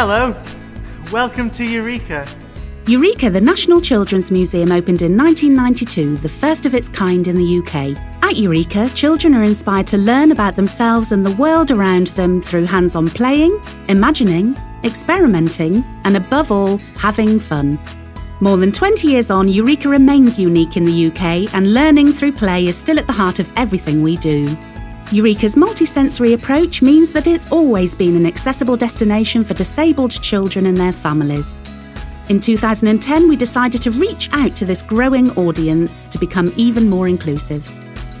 Hello, welcome to Eureka. Eureka, the National Children's Museum, opened in 1992, the first of its kind in the UK. At Eureka, children are inspired to learn about themselves and the world around them through hands on playing, imagining, experimenting, and above all, having fun. More than 20 years on, Eureka remains unique in the UK, and learning through play is still at the heart of everything we do. Eureka's multisensory approach means that it's always been an accessible destination for disabled children and their families. In 2010, we decided to reach out to this growing audience to become even more inclusive.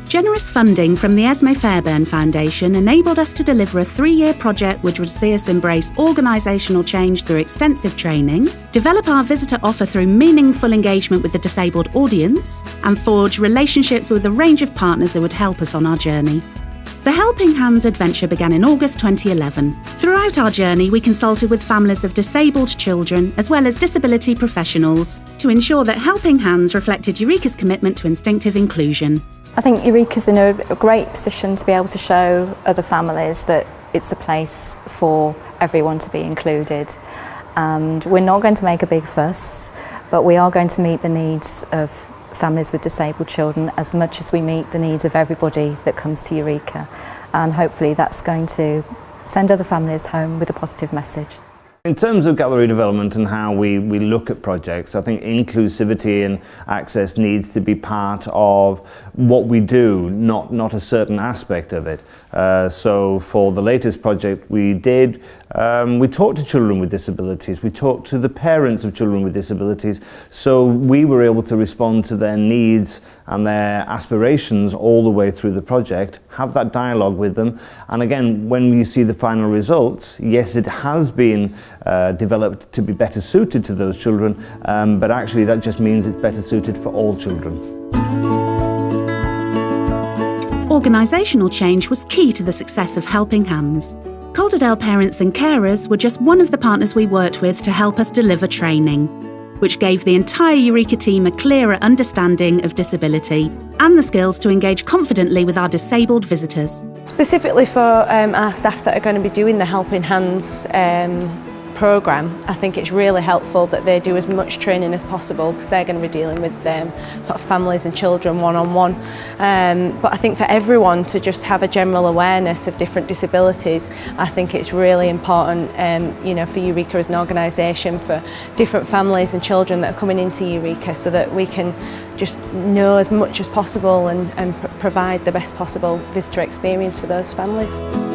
Generous funding from the Esmée Fairbairn Foundation enabled us to deliver a three year project which would see us embrace organisational change through extensive training, develop our visitor offer through meaningful engagement with the disabled audience, and forge relationships with a range of partners that would help us on our journey. The Helping Hands adventure began in August 2011. Throughout our journey, we consulted with families of disabled children as well as disability professionals to ensure that Helping Hands reflected Eureka's commitment to instinctive inclusion. I think Eureka's in a great position to be able to show other families that it's a place for everyone to be included. And we're not going to make a big fuss, but we are going to meet the needs of families with disabled children as much as we meet the needs of everybody that comes to Eureka. And hopefully that's going to send other families home with a positive message. In terms of gallery development and how we, we look at projects, I think inclusivity and access needs to be part of what we do, not, not a certain aspect of it. Uh, so for the latest project we did, um, we talked to children with disabilities, we talked to the parents of children with disabilities, so we were able to respond to their needs and their aspirations all the way through the project, have that dialogue with them, and again, when you see the final results, yes, it has been uh, developed to be better suited to those children, um, but actually that just means it's better suited for all children. Organisational change was key to the success of Helping Hands. Calderdale Parents and Carers were just one of the partners we worked with to help us deliver training, which gave the entire Eureka team a clearer understanding of disability and the skills to engage confidently with our disabled visitors. Specifically for um, our staff that are going to be doing the Helping Hands um, programme, I think it's really helpful that they do as much training as possible because they're going to be dealing with um, sort of families and children one-on-one. -on -one. Um, but I think for everyone to just have a general awareness of different disabilities, I think it's really important um, you know, for Eureka as an organisation, for different families and children that are coming into Eureka so that we can just know as much as possible and, and pr provide the best possible visitor experience for those families.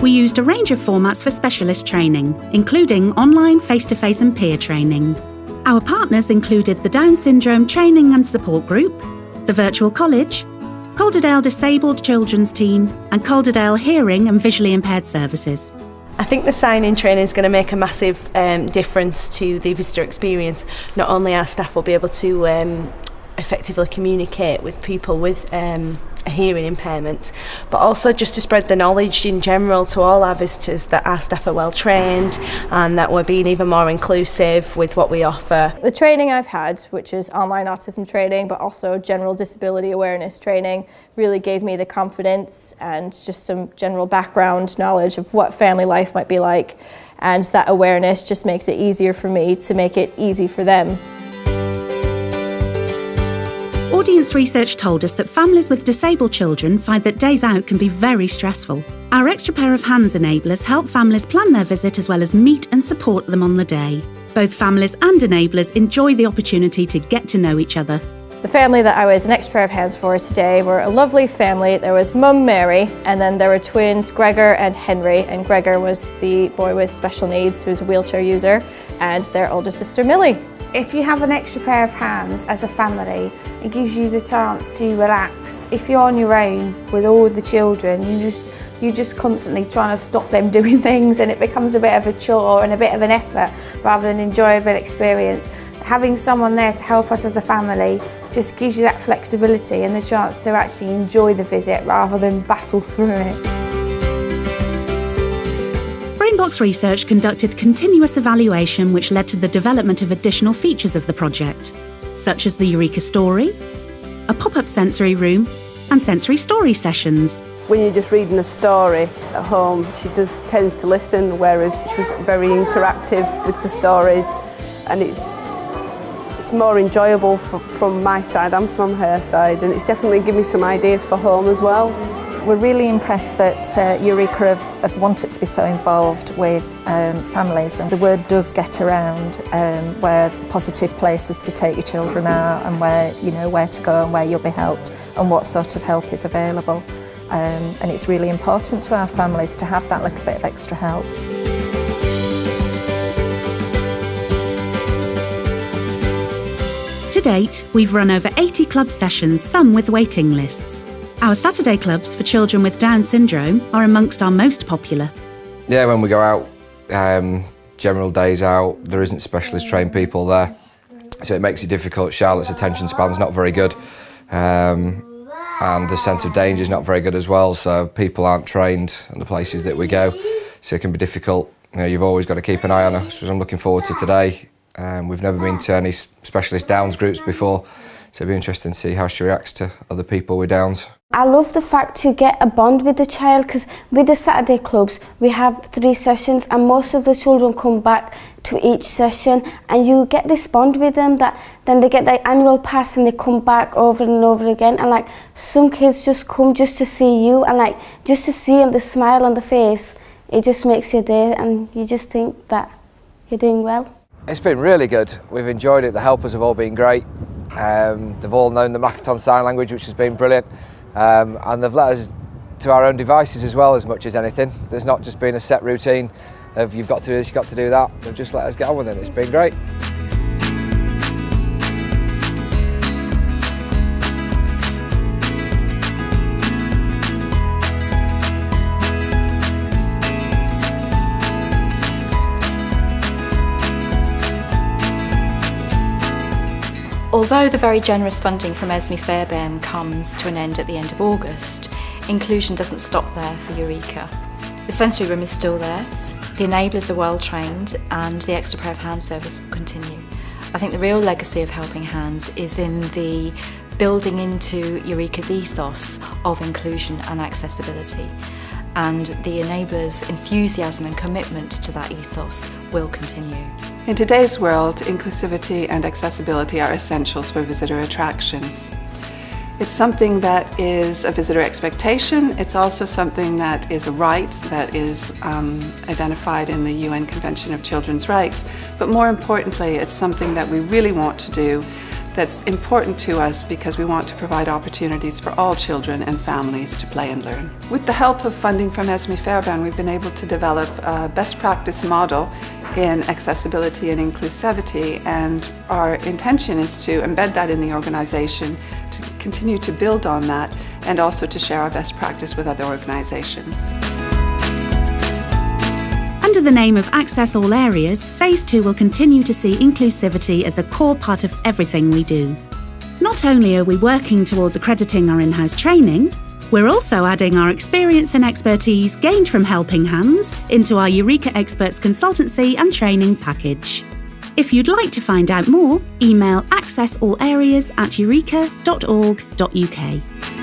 We used a range of formats for specialist training, including online, face-to-face and peer training. Our partners included the Down Syndrome Training and Support Group, the Virtual College, Calderdale Disabled Children's Team and Calderdale Hearing and Visually Impaired Services. I think the sign-in training is going to make a massive um, difference to the visitor experience. Not only our staff will be able to um, effectively communicate with people with um, hearing impairment, but also just to spread the knowledge in general to all our visitors that our staff are well trained and that we're being even more inclusive with what we offer. The training I've had, which is online autism training, but also general disability awareness training, really gave me the confidence and just some general background knowledge of what family life might be like. And that awareness just makes it easier for me to make it easy for them. Audience research told us that families with disabled children find that days out can be very stressful. Our extra pair of hands enablers help families plan their visit as well as meet and support them on the day. Both families and enablers enjoy the opportunity to get to know each other. The family that I was an extra pair of hands for today were a lovely family. There was mum Mary and then there were twins Gregor and Henry and Gregor was the boy with special needs who's a wheelchair user and their older sister Millie. If you have an extra pair of hands as a family, it gives you the chance to relax. If you're on your own with all the children, you just you're just constantly trying to stop them doing things and it becomes a bit of a chore and a bit of an effort rather than an enjoyable experience. Having someone there to help us as a family just gives you that flexibility and the chance to actually enjoy the visit rather than battle through it. Brainbox Research conducted continuous evaluation which led to the development of additional features of the project, such as the Eureka Story, a pop-up sensory room, and sensory story sessions. when you're just reading a story at home, she does tends to listen, whereas she was very interactive with the stories, and it's it's more enjoyable from my side and from her side, and it's definitely given me some ideas for home as well. We're really impressed that uh, Eureka have, have wanted to be so involved with um, families and the word does get around um, where positive places to take your children are and where you know where to go and where you'll be helped and what sort of help is available. Um, and it's really important to our families to have that little bit of extra help. To date, we've run over 80 club sessions, some with waiting lists. Our Saturday clubs for children with Down syndrome are amongst our most popular. Yeah, when we go out, um, general days out, there isn't specialist trained people there, so it makes it difficult. Charlotte's attention span's not very good. Um, and the sense of danger is not very good as well. So people aren't trained in the places that we go, so it can be difficult. You know, you've always got to keep an eye on. So I'm looking forward to today. Um, we've never been to any specialist Downs groups before, so it'll be interesting to see how she reacts to other people with Downs. I love the fact you get a bond with the child because with the Saturday clubs we have three sessions and most of the children come back to each session and you get this bond with them that then they get their annual pass and they come back over and over again and like some kids just come just to see you and like just to see them the smile on the face it just makes your day and you just think that you're doing well. It's been really good. We've enjoyed it. The helpers have all been great. Um, they've all known the Makaton Sign Language, which has been brilliant. Um, and they've let us to our own devices as well as much as anything. There's not just been a set routine of you've got to do this, you've got to do that. They've just let us get on with it. It's been great. Although the very generous funding from Esmée Fairbairn comes to an end at the end of August, inclusion doesn't stop there for Eureka. The sensory room is still there, the enablers are well trained and the extra pair of hand service will continue. I think the real legacy of Helping Hands is in the building into Eureka's ethos of inclusion and accessibility and the enablers' enthusiasm and commitment to that ethos will continue. In today's world, inclusivity and accessibility are essentials for visitor attractions. It's something that is a visitor expectation. It's also something that is a right that is um, identified in the UN Convention of Children's Rights. But more importantly, it's something that we really want to do that's important to us because we want to provide opportunities for all children and families to play and learn. With the help of funding from Esmée Fairbairn, we've been able to develop a best practice model in accessibility and inclusivity and our intention is to embed that in the organization, to continue to build on that and also to share our best practice with other organizations. Under the name of Access All Areas, Phase 2 will continue to see inclusivity as a core part of everything we do. Not only are we working towards accrediting our in house training, we're also adding our experience and expertise gained from Helping Hands into our Eureka Experts consultancy and training package. If you'd like to find out more, email accessallareas at eureka.org.uk.